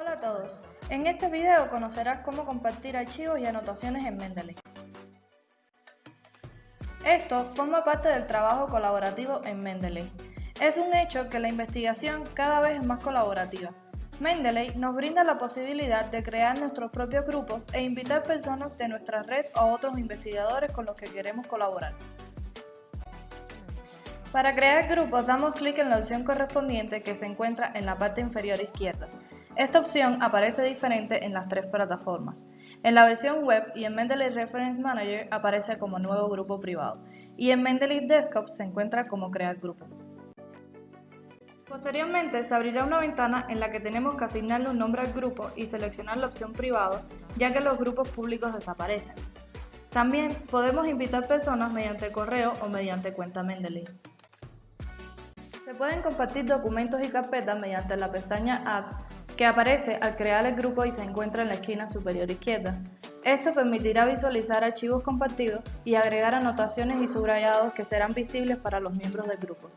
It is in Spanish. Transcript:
Hola a todos, en este video conocerás cómo compartir archivos y anotaciones en Mendeley. Esto forma parte del trabajo colaborativo en Mendeley. Es un hecho que la investigación cada vez es más colaborativa. Mendeley nos brinda la posibilidad de crear nuestros propios grupos e invitar personas de nuestra red o otros investigadores con los que queremos colaborar. Para crear grupos damos clic en la opción correspondiente que se encuentra en la parte inferior izquierda. Esta opción aparece diferente en las tres plataformas. En la versión web y en Mendeley Reference Manager aparece como nuevo grupo privado y en Mendeley Desktop se encuentra como crear grupo. Posteriormente se abrirá una ventana en la que tenemos que asignarle un nombre al grupo y seleccionar la opción privado ya que los grupos públicos desaparecen. También podemos invitar personas mediante correo o mediante cuenta Mendeley. Se pueden compartir documentos y carpetas mediante la pestaña Add que aparece al crear el grupo y se encuentra en la esquina superior izquierda. Esto permitirá visualizar archivos compartidos y agregar anotaciones y subrayados que serán visibles para los miembros del grupo.